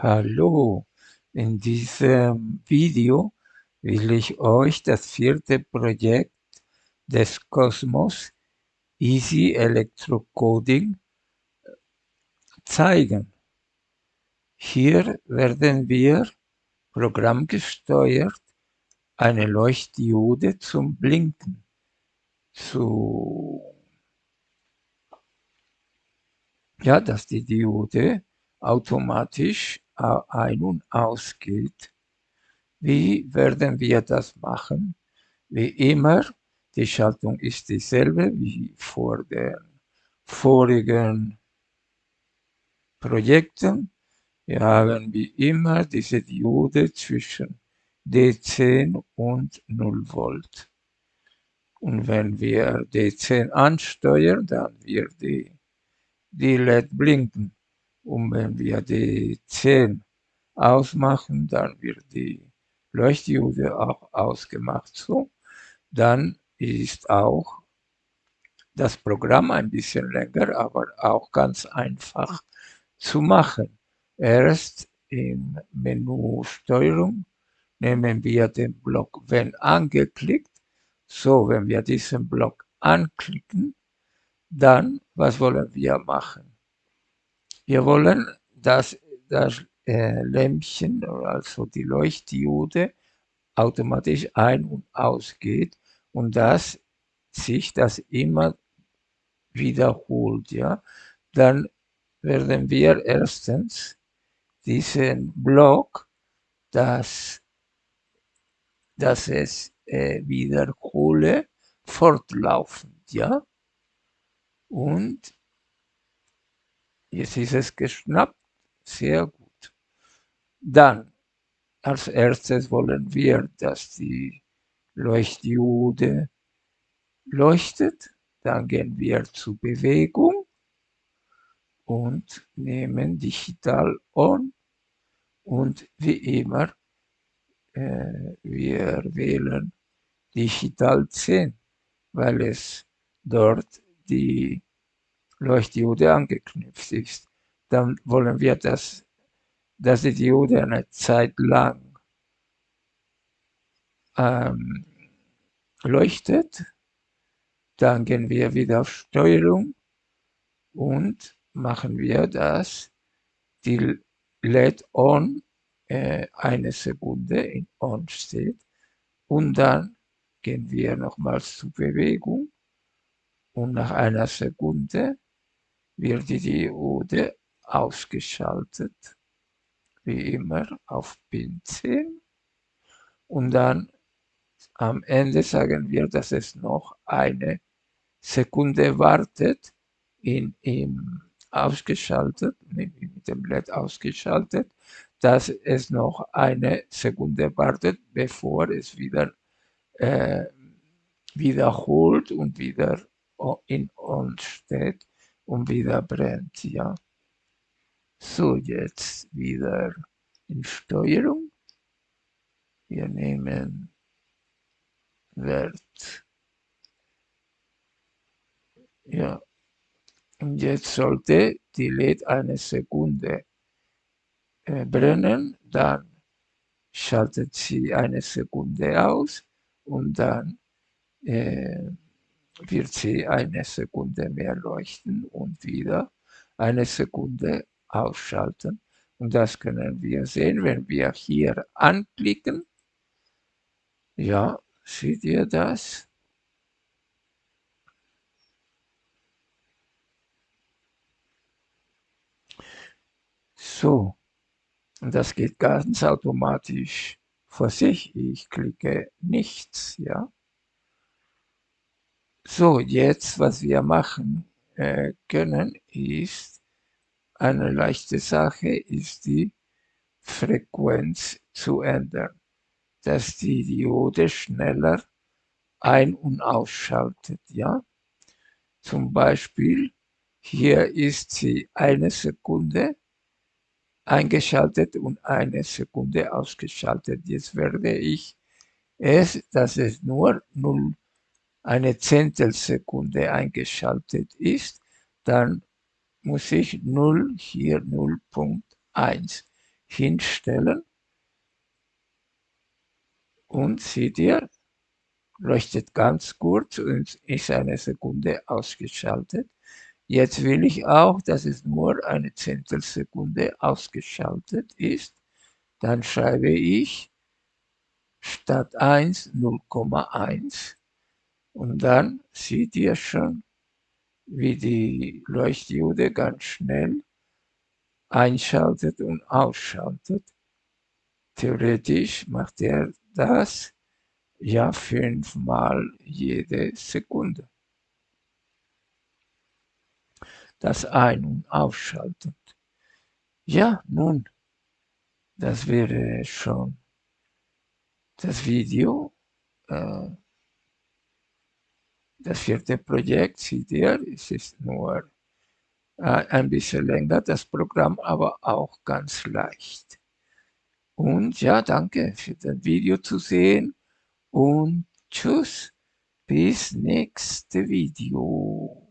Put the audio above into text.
Hallo, in diesem Video will ich euch das vierte Projekt des Cosmos Easy Electrocoding zeigen. Hier werden wir programmgesteuert eine Leuchtdiode zum Blinken zu ja, dass die Diode automatisch ein- und ausgeht. Wie werden wir das machen? Wie immer, die Schaltung ist dieselbe wie vor den vorigen Projekten. Wir haben wie immer diese Diode zwischen D10 und 0 Volt. Und wenn wir D10 ansteuern, dann wird die, die LED blinken. Und wenn wir die 10 ausmachen, dann wird die Leuchtdiode auch ausgemacht. So, dann ist auch das Programm ein bisschen länger, aber auch ganz einfach zu machen. Erst im Menü Steuerung nehmen wir den Block wenn angeklickt. So, wenn wir diesen Block anklicken, dann, was wollen wir machen? Wir wollen, dass das äh, Lämpchen, also die Leuchtdiode, automatisch ein- und ausgeht und dass sich das immer wiederholt. Ja? Dann werden wir erstens diesen Block, dass, dass es äh, wiederhole, fortlaufend. Ja? Und Jetzt ist es geschnappt. Sehr gut. Dann, als erstes wollen wir, dass die Leuchtdiode leuchtet. Dann gehen wir zu Bewegung und nehmen Digital On. Und wie immer, äh, wir wählen Digital 10, weil es dort die Leuchtdiode angeknüpft ist, dann wollen wir, dass, dass die Diode eine Zeit lang ähm, leuchtet. Dann gehen wir wieder auf Steuerung und machen wir das, die LED on äh, eine Sekunde in on steht und dann gehen wir nochmals zur Bewegung und nach einer Sekunde wird die Diode ausgeschaltet, wie immer auf Pin 10. Und dann am Ende sagen wir, dass es noch eine Sekunde wartet, in, im ausgeschaltet, mit dem LED ausgeschaltet, dass es noch eine Sekunde wartet, bevor es wieder äh, wiederholt und wieder in On steht und wieder brennt, ja. So, jetzt wieder in Steuerung. Wir nehmen Wert. Ja. Und jetzt sollte die LED eine Sekunde äh, brennen, dann schaltet sie eine Sekunde aus und dann äh, wird sie eine Sekunde mehr leuchten und wieder eine Sekunde ausschalten. Und das können wir sehen, wenn wir hier anklicken. Ja, seht ihr das? So, und das geht ganz automatisch vor sich. Ich klicke nichts, ja. So, jetzt, was wir machen äh, können, ist eine leichte Sache, ist die Frequenz zu ändern, dass die Diode schneller ein- und ausschaltet, ja. Zum Beispiel, hier ist sie eine Sekunde eingeschaltet und eine Sekunde ausgeschaltet. Jetzt werde ich es, dass es nur 0 eine Zehntelsekunde eingeschaltet ist, dann muss ich 0 hier 0.1 hinstellen und seht ihr, leuchtet ganz kurz und ist eine Sekunde ausgeschaltet. Jetzt will ich auch, dass es nur eine Zehntelsekunde ausgeschaltet ist. Dann schreibe ich statt 1 0,1 und dann seht ihr schon, wie die Leuchtdiode ganz schnell einschaltet und ausschaltet. Theoretisch macht er das ja fünfmal jede Sekunde. Das Ein- und Ausschalten. Ja, nun, das wäre schon das Video. Äh, das vierte Projekt, seht ihr, es ist nur äh, ein bisschen länger, das Programm, aber auch ganz leicht. Und ja, danke für das Video zu sehen und tschüss, bis nächste Video.